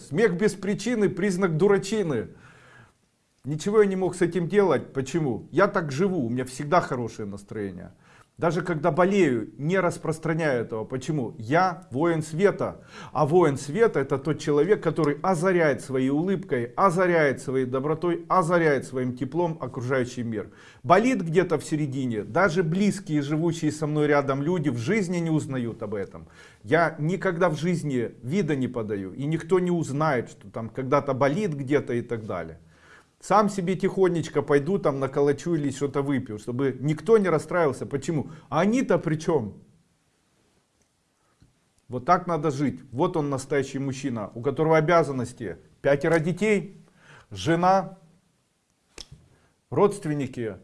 Смех без причины признак дурачины. Ничего я не мог с этим делать. Почему? Я так живу, у меня всегда хорошее настроение. Даже когда болею, не распространяю этого. Почему? Я воин света. А воин света это тот человек, который озаряет своей улыбкой, озаряет своей добротой, озаряет своим теплом окружающий мир. Болит где-то в середине. Даже близкие, живущие со мной рядом люди в жизни не узнают об этом. Я никогда в жизни вида не подаю. И никто не узнает, что там когда-то болит где-то и так далее. Сам себе тихонечко пойду там наколочу или что-то выпью, чтобы никто не расстраивался. Почему? А они-то при чем? Вот так надо жить. Вот он настоящий мужчина, у которого обязанности пятеро детей, жена, родственники,